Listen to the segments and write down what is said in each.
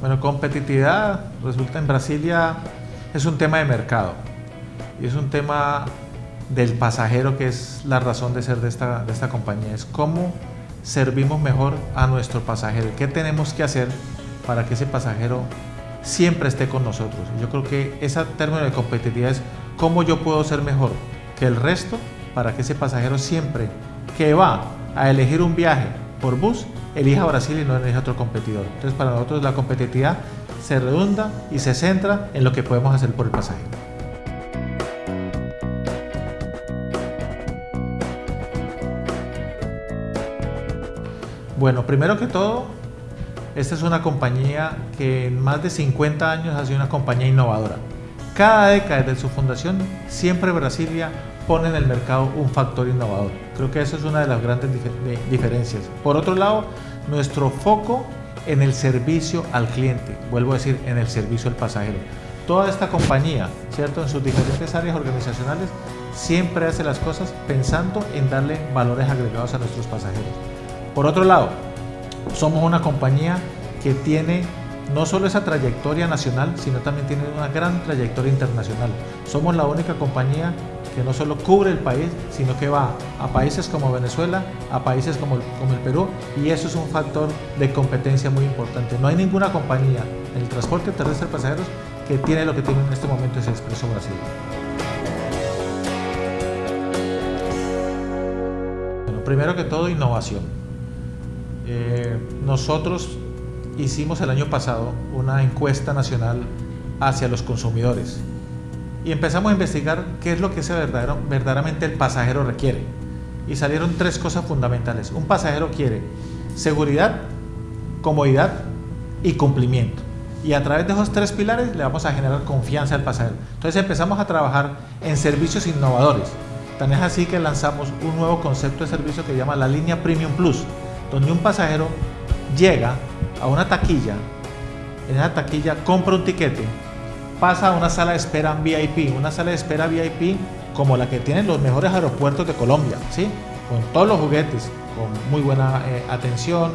Bueno, competitividad resulta en Brasilia es un tema de mercado y es un tema del pasajero que es la razón de ser de esta, de esta compañía. Es cómo servimos mejor a nuestro pasajero. ¿Qué tenemos que hacer para que ese pasajero siempre esté con nosotros? Yo creo que ese término de competitividad es cómo yo puedo ser mejor que el resto para que ese pasajero siempre que va a elegir un viaje por bus elija Brasil y no elija otro competidor. Entonces para nosotros la competitividad se redunda y se centra en lo que podemos hacer por el pasajero. Bueno, primero que todo, esta es una compañía que en más de 50 años ha sido una compañía innovadora. Cada década desde su fundación, siempre Brasilia pone en el mercado un factor innovador. Creo que eso es una de las grandes diferencias. Por otro lado, nuestro foco en el servicio al cliente, vuelvo a decir, en el servicio al pasajero. Toda esta compañía, ¿cierto? En sus diferentes áreas organizacionales, siempre hace las cosas pensando en darle valores agregados a nuestros pasajeros. Por otro lado, somos una compañía que tiene no solo esa trayectoria nacional, sino también tiene una gran trayectoria internacional. Somos la única compañía que no solo cubre el país, sino que va a países como Venezuela, a países como, el Perú, y eso es un factor de competencia muy importante. No hay ninguna compañía en el transporte terrestre de pasajeros que tiene lo que tiene en este momento ese Expreso Brasil. Primero que todo, innovación. Eh, nosotros hicimos el año pasado una encuesta nacional hacia los consumidores y empezamos a investigar qué es lo que ese verdadero, verdaderamente el pasajero requiere. Y salieron tres cosas fundamentales. Un pasajero quiere seguridad, comodidad y cumplimiento. Y a través de esos tres pilares le vamos a generar confianza al pasajero. Entonces empezamos a trabajar en servicios innovadores. Tan es así que lanzamos un nuevo concepto de servicio que se llama la línea Premium Plus, donde un pasajero llega a una taquilla, en esa taquilla compra un tiquete pasa a una sala de espera VIP, una sala de espera VIP como la que tienen los mejores aeropuertos de Colombia, ¿sí? con todos los juguetes, con muy buena eh, atención,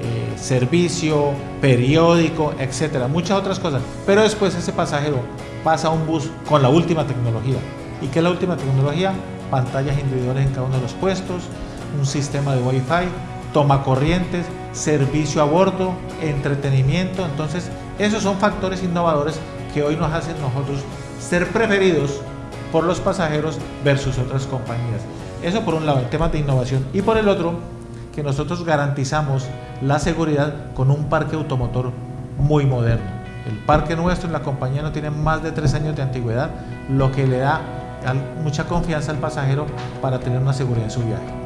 eh, servicio, periódico, etcétera, muchas otras cosas. Pero después ese pasajero pasa a un bus con la última tecnología. ¿Y qué es la última tecnología? Pantallas individuales en cada uno de los puestos, un sistema de Wi-Fi, toma corrientes, servicio a bordo, entretenimiento. Entonces, esos son factores innovadores que hoy nos hacen nosotros ser preferidos por los pasajeros versus otras compañías. Eso por un lado, en temas de innovación. Y por el otro, que nosotros garantizamos la seguridad con un parque automotor muy moderno. El parque nuestro en la compañía no tiene más de tres años de antigüedad, lo que le da mucha confianza al pasajero para tener una seguridad en su viaje.